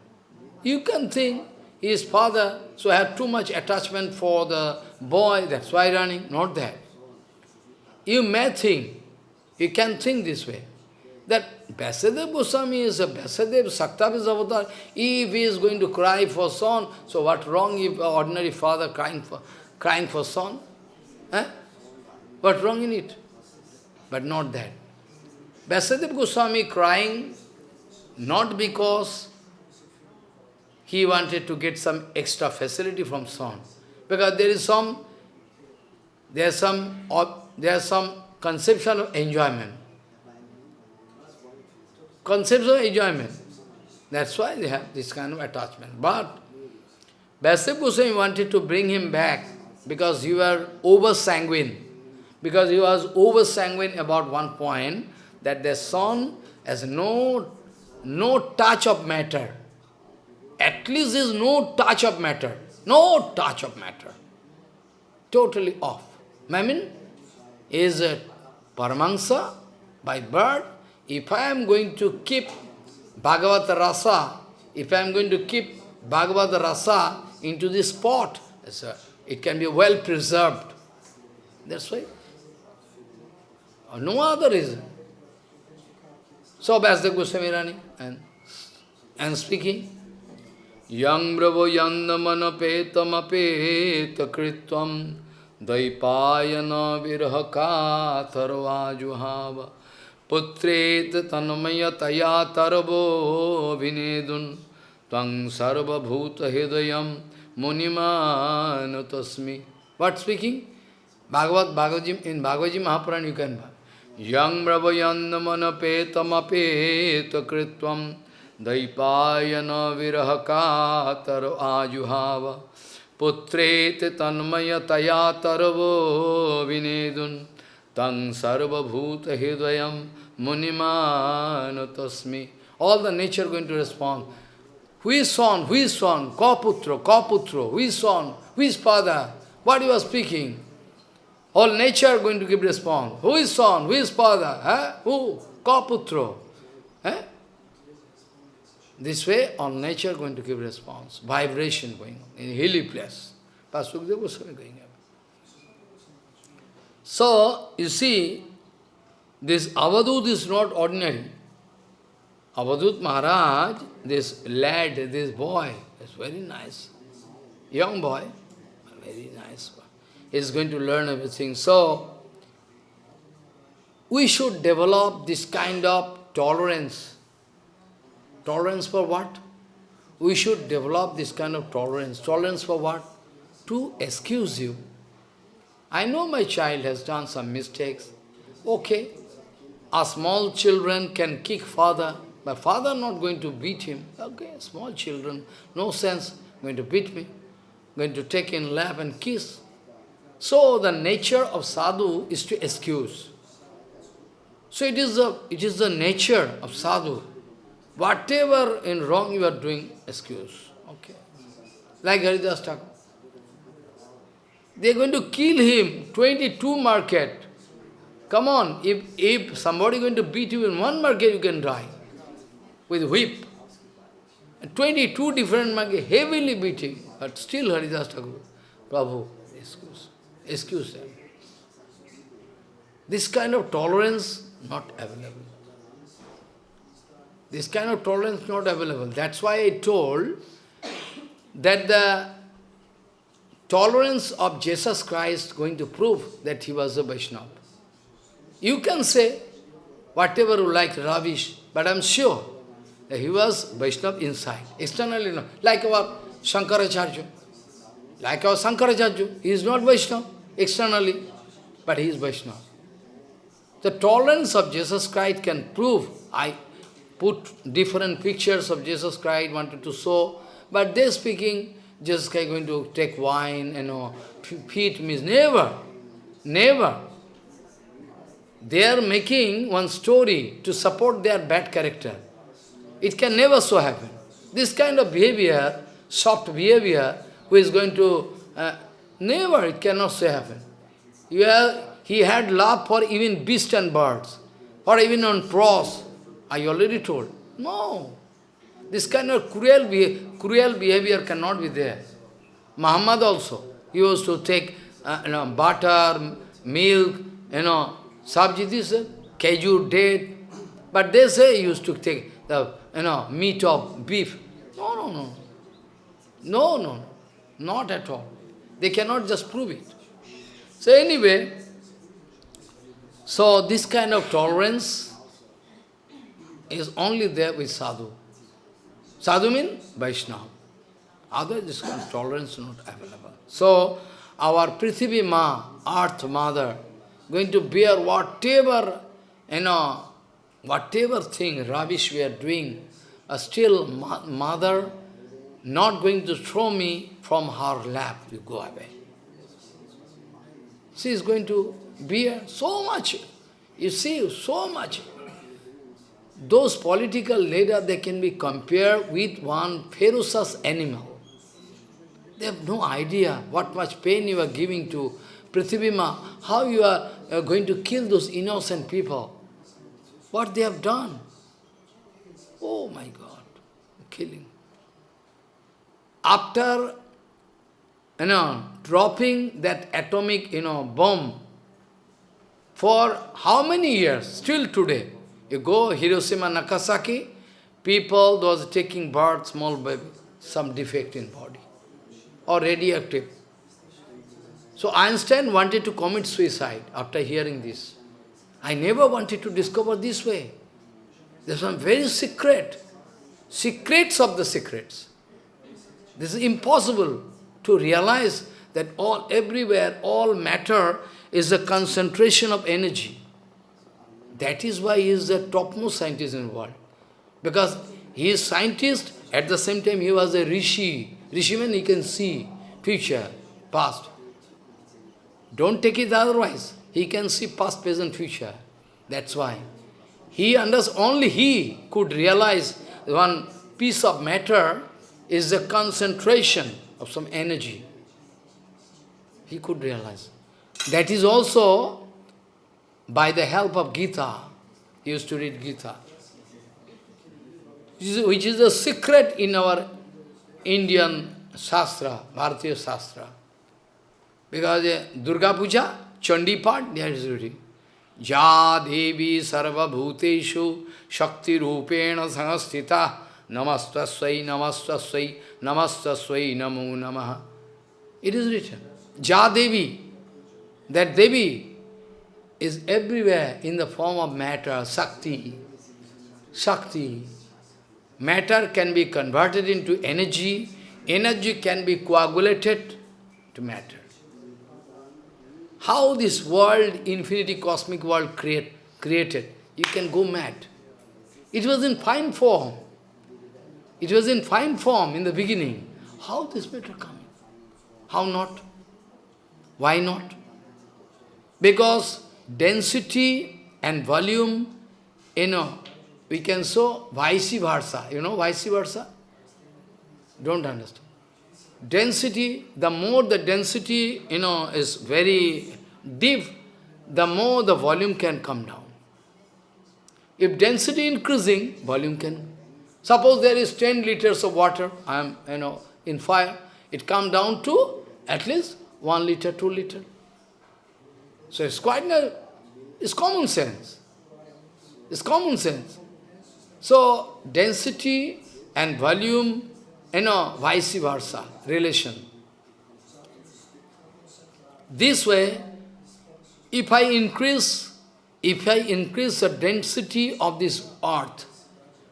You can think his father, so have too much attachment for the boy, that's why running, not that. You may think, you can think this way, that Vyasadeva Goswami is a Vyasadeva, Saktav is avatar, if he is going to cry for son, so what wrong if ordinary father crying for crying for son? Eh? What wrong in it? But not that. Vyasadeva Goswami crying not because he wanted to get some extra facility from son. Because there is some, there is some, there is some conception of enjoyment. Conception of enjoyment. That's why they have this kind of attachment. But Vyasadeva Goswami wanted to bring him back because you were over-sanguine. Because he was over-sanguine about one point, that the son has no, no touch of matter. At least there is no touch of matter. No touch of matter. Totally off. Mamin is a Paramahansa by birth. If I am going to keep Bhagavad Rasa, if I am going to keep Bhagavad Rasa into this pot, it can be well preserved. That's why. No other reason. So Vyasdev Goswami running and, and speaking. Yang bravo yandamana petam apeta kritvam daipayana virhaka tarvajuhava putret tanmaya taya tarvo vinedun tvang sarva bhuta hidayam munimanu tasmi. What speaking? Bhagavad, Bhagavad in Bhagavad Mahapuran you can Yang bravo yandamana petam apeta kritvam Daipayana virahakatar ajuhava Putrete tanmaya taya tarvo vinedun Tang sarva bhuta hidayam munimanu tasmi All the nature going to respond. Who is son? Who is son? Kaputro, Kaputro. Who is son? Who is father? What you are speaking? All nature going to give response. Who is son? Who is father? Eh? Who? Kaputro. Eh? This way, all nature going to give response, vibration going on in hilly place. Pasukdev Goswami going. So, you see, this Avadut is not ordinary. Avadut Maharaj, this lad, this boy, is very nice. Young boy, very nice boy. He's going to learn everything. So, we should develop this kind of tolerance Tolerance for what? We should develop this kind of tolerance. Tolerance for what? To excuse you. I know my child has done some mistakes. Okay. A small children can kick father, My father not going to beat him. Okay, small children, no sense, going to beat me, going to take in lap and kiss. So the nature of sadhu is to excuse. So it is the, it is the nature of sadhu Whatever in wrong you are doing, excuse. Okay. like Haridas Thakur. They are going to kill him, 22 market. Come on, if, if somebody going to beat you in one market, you can die with whip. 22 different market, heavily beating, but still Haridas Thakur, Prabhu, excuse, excuse them. This kind of tolerance not available. This kind of tolerance not available. That's why I told that the tolerance of Jesus Christ going to prove that he was a Vaishnava. You can say whatever you like, rubbish, but I'm sure that he was Vaishnava inside. Externally, no. Like our Shankaracharya. Like our Shankaracharya, he is not Vaishnava externally, but he is Vaishnava. The tolerance of Jesus Christ can prove. I put different pictures of Jesus Christ, wanted to show, but they speaking, Christ going to take wine, you know, feed means never, never. They are making one story to support their bad character. It can never so happen. This kind of behavior, soft behavior, who is going to, uh, never, it cannot so happen. You have, he had love for even beasts and birds, or even on cross. I already told. No. This kind of cruel, cruel behavior cannot be there. Muhammad also, he used to take uh, you know, butter, milk, you know, sabji, this, uh, date. But they say he used to take the you know, meat of beef. No, no. No, no, no. Not at all. They cannot just prove it. So anyway, so this kind of tolerance is only there with sadhu. Sadhu means Vaishnava. Otherwise, this kind tolerance not available. So, our Prithivi Ma, Earth Mother, going to bear whatever, you know, whatever thing, rubbish we are doing, uh, still Mother not going to throw me from her lap, you go away. She is going to bear so much. You see, so much. Those political leaders, they can be compared with one ferocious animal. They have no idea what much pain you are giving to Prithivima, how you are uh, going to kill those innocent people. What they have done. Oh my God, killing. After, you know, dropping that atomic, you know, bomb, for how many years, still today, you go Hiroshima, Nagasaki, people, those taking birth, small baby, some defect in body, or radioactive. So Einstein wanted to commit suicide after hearing this. I never wanted to discover this way. There's some very secret, secrets of the secrets. This is impossible to realize that all everywhere, all matter is a concentration of energy. That is why he is the topmost scientist in the world. Because he is scientist, at the same time he was a rishi. Rishi means he can see future, past. Don't take it otherwise. He can see past, present, future. That's why. He understands, only he could realize one piece of matter is the concentration of some energy. He could realize. That is also by the help of Gita, he used to read Gita, which is a secret in our Indian Shastra, Bharatiya Shastra. Because uh, Durga Puja, Chandi Path, there is written, Ja Devi Sarva Bhuteshu Shakti Rupena Sanghastita Namastasvai Namastasvai Namastasvai Namo Namaha. It is written. Ja Devi, that Devi is everywhere in the form of matter, Shakti. Shakti. Matter can be converted into energy, energy can be coagulated to matter. How this world, infinity cosmic world create, created, you can go mad. It was in fine form. It was in fine form in the beginning. How this matter coming? How not? Why not? Because density and volume, you know, we can show vice versa. You know vice versa? Don't understand. density, the more the density, you know, is very deep, the more the volume can come down. If density increasing, volume can. Suppose there is 10 liters of water, I am, you know, in fire, it come down to at least 1 liter, 2 liter. So it's quite, it's common sense. It's common sense. So density and volume, you know, vice versa, relation. This way, if I increase, if I increase the density of this earth,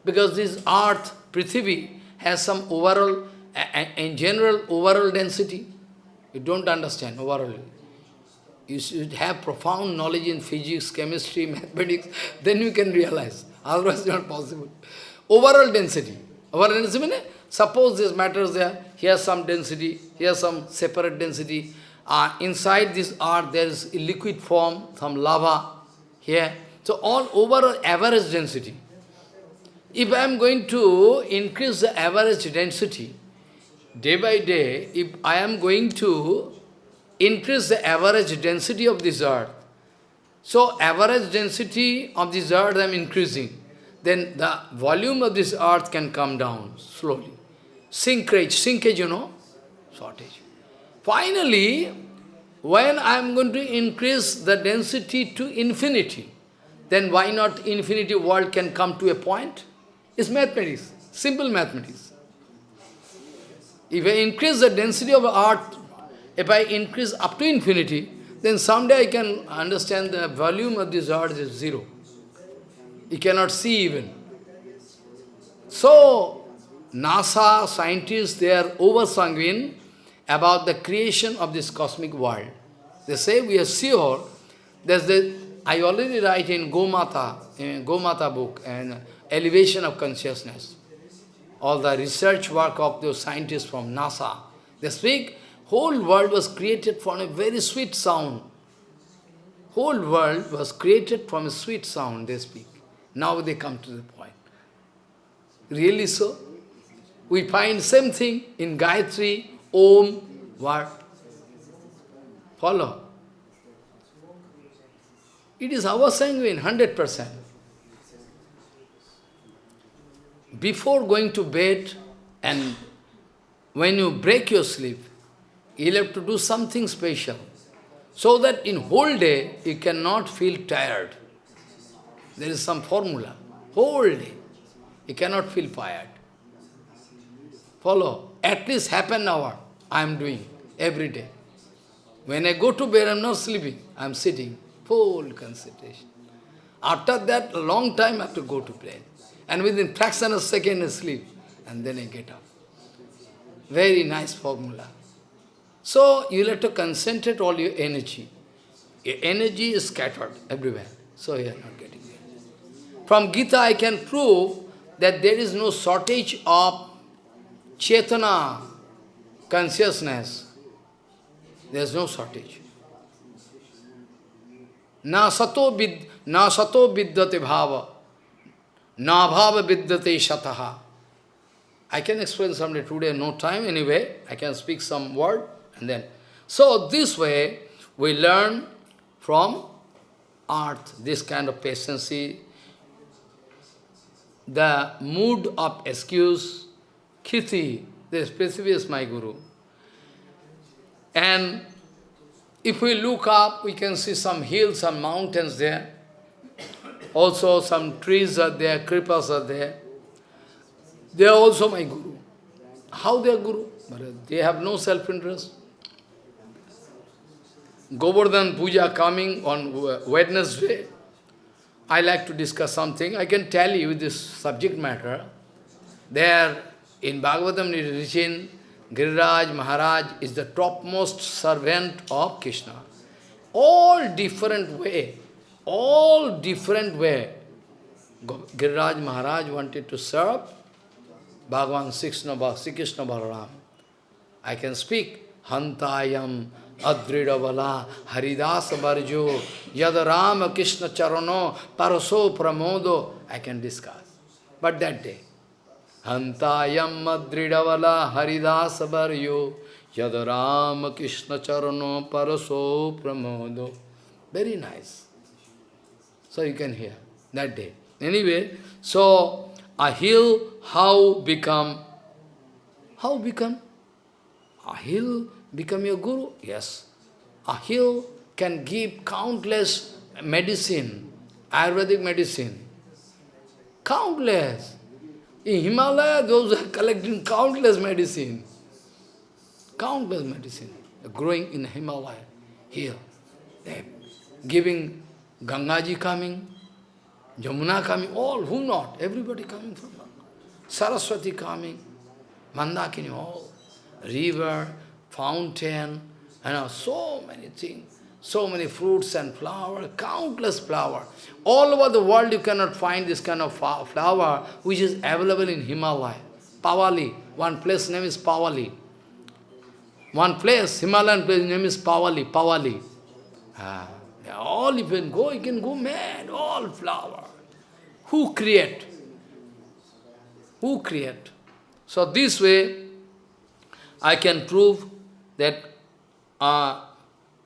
because this earth, Prithvi, has some overall, in general, overall density, you don't understand overall. You should have profound knowledge in physics, chemistry, mathematics, then you can realize. Otherwise, not possible. Overall density. Overall density suppose this matter is there, here some density, here some separate density, uh, inside this earth there is liquid form, some lava here. So all overall average density. If I am going to increase the average density, day by day, if I am going to increase the average density of this earth, so average density of this earth I am increasing, then the volume of this earth can come down slowly. Sinkage, sinkage, you know, shortage. Finally, when I am going to increase the density to infinity, then why not infinity world can come to a point? It's mathematics, simple mathematics. If I increase the density of earth, if I increase up to infinity, then someday I can understand the volume of this earth is zero. You cannot see even. So, NASA scientists, they are over-sanguine about the creation of this cosmic world. They say we are sure, there's the, I already write in Gomata, in Gomata book, and elevation of consciousness. All the research work of those scientists from NASA, they speak, whole world was created from a very sweet sound. Whole world was created from a sweet sound, they speak. Now they come to the point. Really so? We find same thing in Gayatri, Om, what? Follow. It is our sanguine, 100%. Before going to bed and when you break your sleep, you'll have to do something special. So that in whole day, you cannot feel tired. There is some formula. Whole day, you cannot feel tired. Follow. At least half an hour I am doing every day. When I go to bed, I am not sleeping. I am sitting, full concentration. After that, a long time I have to go to bed. And within fraction of a second I sleep. And then I get up. Very nice formula. So, you have to concentrate all your energy. Your energy is scattered everywhere. So, you are not getting it. From Gita, I can prove that there is no shortage of Chetana, consciousness. There is no shortage. Na sato, vid, na sato vidyate bhava, na bhava vidyate shataha. I can explain someday, today no time anyway, I can speak some word and then. So this way, we learn from art, this kind of patience, the mood of excuse, Kiti, this Prithvi is my guru. And if we look up, we can see some hills, and mountains there. Also some trees are there, creepers are there. They are also my guru. How they are guru? But they have no self-interest. Govardhan Puja coming on Wednesday. I like to discuss something. I can tell you this subject matter. There in Bhagavatam it is written, Giriraj Maharaj is the topmost servant of Krishna. All different way, all different way. Giriraj Maharaj wanted to serve Bhagavan Krishna Balaram. I can speak, Hantayam Adridavala Haridasa Barjo Yad Rama Krishna Charano Paraso Pramodo. I can discuss. But that day, Hantayam madridavala haridasa varyo yadaram krishna charano paraso pramodo. Very nice. So you can hear that day. Anyway, so a hill how become, how become? A hill become your guru? Yes. A hill can give countless medicine, Ayurvedic medicine. Countless. In Himalaya, those are collecting countless medicine. Countless medicine growing in Himalaya, here. They giving Gangaji coming, Jamuna coming, all, who not? Everybody coming from Saraswati coming, Mandakini, all. River, fountain, and you know, so many things so many fruits and flowers, countless flower. All over the world you cannot find this kind of flower which is available in Himalaya. Pawali, one place name is Pawali. One place, Himalayan place name is Pawali, Pawali. Ah, all you can go, you can go mad, all flower. Who create? Who create? So this way, I can prove that uh,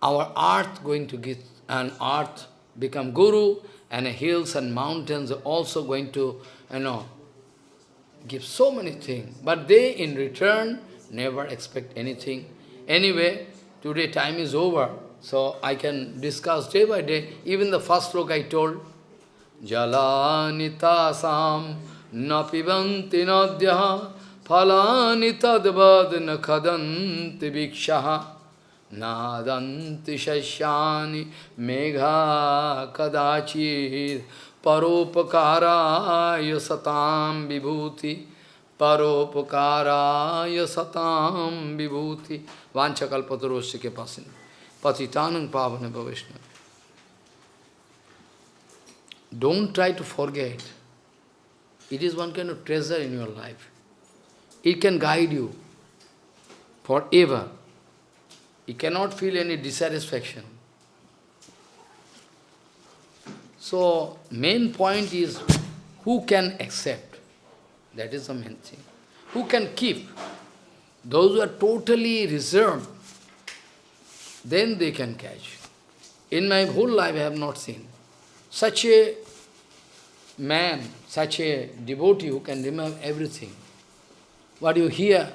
our earth going to get, an earth become guru, and hills and mountains are also going to, you know, give so many things. But they, in return, never expect anything. Anyway, today time is over, so I can discuss day by day. Even the first look I told, Jalanita sam na pibanti nadyaha Phalani tadvad nakhadanti vikshaha Nadanti shashani megha kadachir Paropakarayo satam vibhuti Paropakarayo satam vibhuti ke bhavishna Don't try to forget. It is one kind of treasure in your life. It can guide you forever. He cannot feel any dissatisfaction. So, main point is who can accept. That is the main thing. Who can keep. Those who are totally reserved, then they can catch. In my whole life I have not seen such a man, such a devotee who can remember everything. What you hear,